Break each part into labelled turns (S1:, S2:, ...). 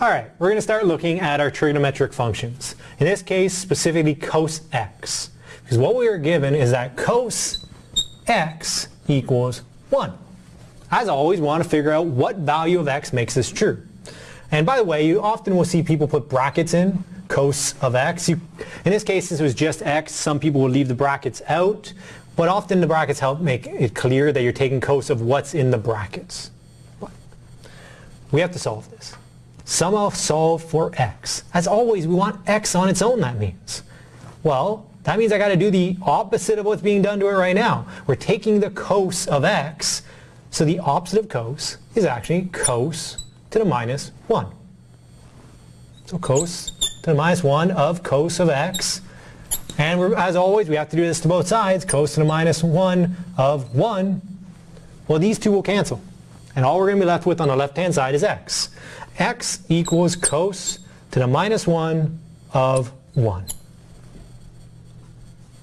S1: Alright, we're going to start looking at our trigonometric functions. In this case, specifically cos x. Because what we are given is that cos x equals 1. As always, we want to figure out what value of x makes this true. And by the way, you often will see people put brackets in, cos of x. You, in this case, since it was just x, some people will leave the brackets out. But often the brackets help make it clear that you're taking cos of what's in the brackets. But we have to solve this. Somehow solve for x. As always, we want x on its own, that means. Well, that means I got to do the opposite of what's being done to it right now. We're taking the cos of x, so the opposite of cos is actually cos to the minus 1. So cos to the minus 1 of cos of x. And as always, we have to do this to both sides. Cos to the minus 1 of 1. Well, these two will cancel. And all we're going to be left with on the left-hand side is x x equals cos to the minus 1 of 1.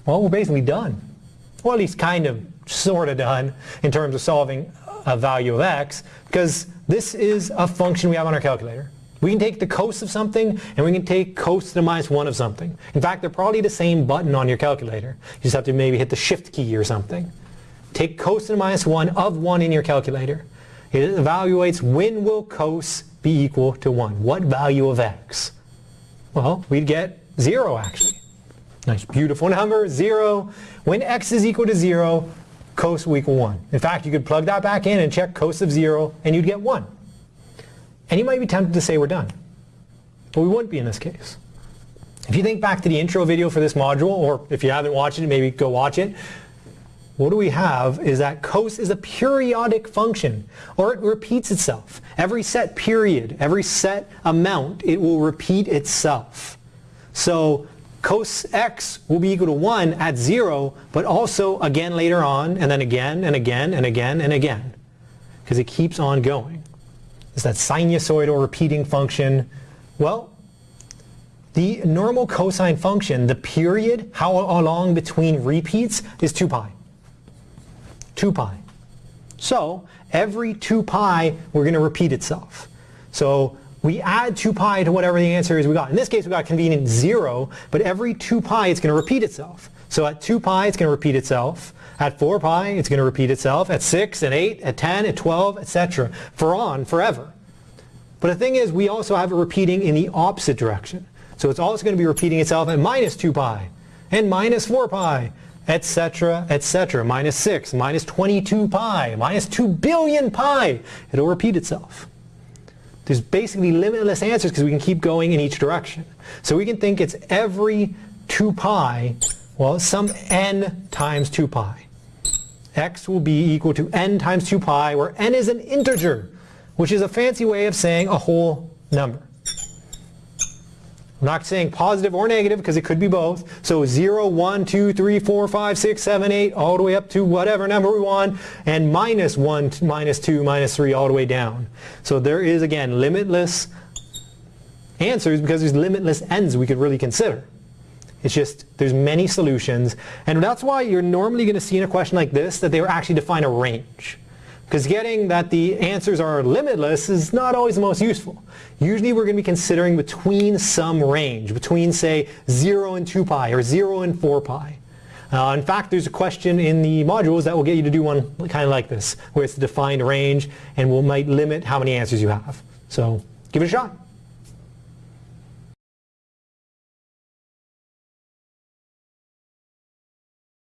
S1: Well, we're basically done. Well, at least kind of, sort of done in terms of solving a value of x, because this is a function we have on our calculator. We can take the cos of something, and we can take cos to the minus 1 of something. In fact, they're probably the same button on your calculator. You just have to maybe hit the shift key or something. Take cos to the minus 1 of 1 in your calculator. It evaluates when will cos be equal to 1. What value of x? Well, we'd get 0 actually. Nice beautiful number, 0. When x is equal to 0, cos will equal 1. In fact, you could plug that back in and check cos of 0 and you'd get 1. And you might be tempted to say we're done. But we wouldn't be in this case. If you think back to the intro video for this module, or if you haven't watched it, maybe go watch it, what do we have is that cos is a periodic function, or it repeats itself. Every set period, every set amount, it will repeat itself. So cos x will be equal to 1 at 0, but also again later on, and then again, and again, and again, and again. Because it keeps on going. Is that sinusoidal repeating function. Well, the normal cosine function, the period, how long between repeats, is 2 pi. 2 pi. So every 2 pi, we're going to repeat itself. So we add 2 pi to whatever the answer is we got. In this case, we got convenient 0, but every 2 pi, it's going to repeat itself. So at 2 pi, it's going to repeat itself. At 4 pi, it's going to repeat itself. At 6, at 8, at 10, at 12, etc. For on, forever. But the thing is, we also have it repeating in the opposite direction. So it's also going to be repeating itself at minus 2 pi, and minus 4 pi, etc., etc. Minus 6, minus 22 pi, minus 2 billion pi. It'll repeat itself. There's basically limitless answers because we can keep going in each direction. So we can think it's every 2 pi, well, some n times 2 pi. x will be equal to n times 2 pi, where n is an integer, which is a fancy way of saying a whole number. I'm not saying positive or negative because it could be both. So 0, 1, 2, 3, 4, 5, 6, 7, 8, all the way up to whatever number we want, and minus 1, minus 2, minus 3, all the way down. So there is, again, limitless answers because there's limitless n's we could really consider. It's just, there's many solutions, and that's why you're normally going to see in a question like this that they actually define a range. Because getting that the answers are limitless is not always the most useful. Usually we're going to be considering between some range, between say 0 and 2 pi or 0 and 4 pi. Uh, in fact, there's a question in the modules that will get you to do one kind of like this, where it's a defined range and will might limit how many answers you have. So give it a shot.